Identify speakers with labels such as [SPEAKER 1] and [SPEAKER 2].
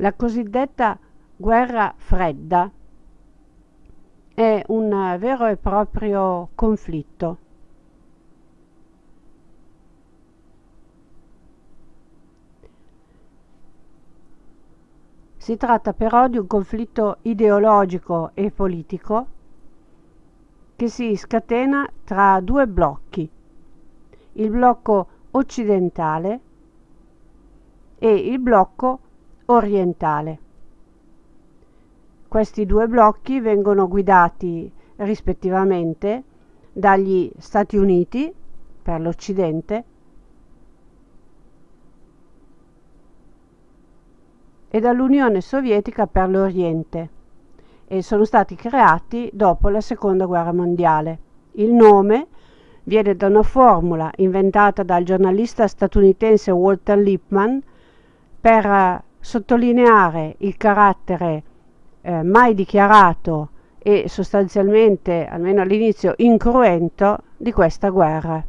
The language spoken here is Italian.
[SPEAKER 1] La cosiddetta guerra fredda è un vero e proprio conflitto. Si tratta però di un conflitto ideologico e politico che si scatena tra due blocchi, il blocco occidentale e il blocco orientale. Questi due blocchi vengono guidati rispettivamente dagli Stati Uniti per l'Occidente e dall'Unione Sovietica per l'Oriente e sono stati creati dopo la Seconda Guerra Mondiale. Il nome viene da una formula inventata dal giornalista statunitense Walter Lippmann per sottolineare il carattere eh, mai dichiarato e sostanzialmente, almeno all'inizio, incruento di questa guerra.